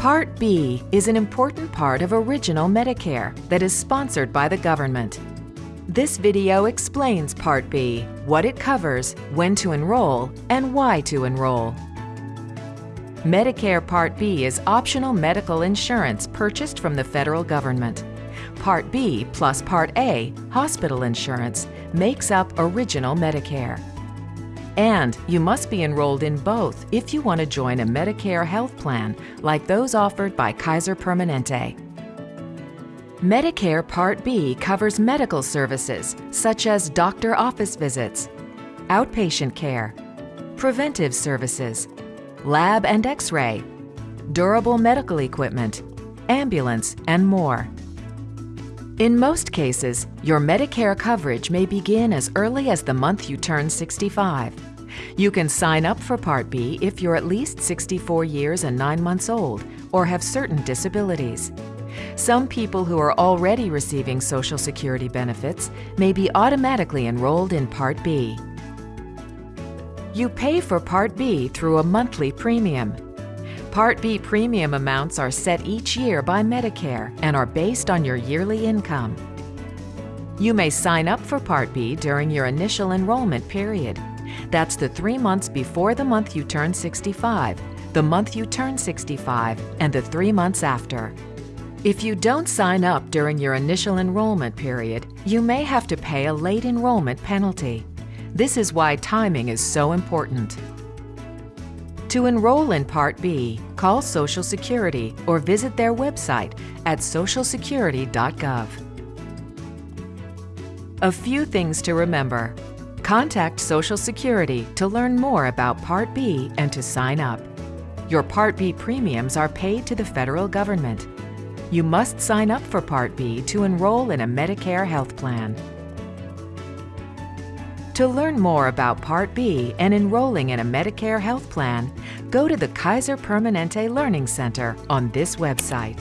Part B is an important part of Original Medicare that is sponsored by the government. This video explains Part B, what it covers, when to enroll, and why to enroll. Medicare Part B is optional medical insurance purchased from the federal government. Part B plus Part A, hospital insurance, makes up Original Medicare. And you must be enrolled in both if you want to join a Medicare health plan like those offered by Kaiser Permanente. Medicare Part B covers medical services such as doctor office visits, outpatient care, preventive services, lab and x-ray, durable medical equipment, ambulance, and more. In most cases, your Medicare coverage may begin as early as the month you turn 65. You can sign up for Part B if you're at least 64 years and 9 months old or have certain disabilities. Some people who are already receiving Social Security benefits may be automatically enrolled in Part B. You pay for Part B through a monthly premium. Part B premium amounts are set each year by Medicare and are based on your yearly income. You may sign up for Part B during your initial enrollment period. That's the three months before the month you turn 65, the month you turn 65, and the three months after. If you don't sign up during your initial enrollment period, you may have to pay a late enrollment penalty. This is why timing is so important. To enroll in Part B, call Social Security or visit their website at socialsecurity.gov. A few things to remember. Contact Social Security to learn more about Part B and to sign up. Your Part B premiums are paid to the federal government. You must sign up for Part B to enroll in a Medicare health plan. To learn more about Part B and enrolling in a Medicare health plan, go to the Kaiser Permanente Learning Center on this website.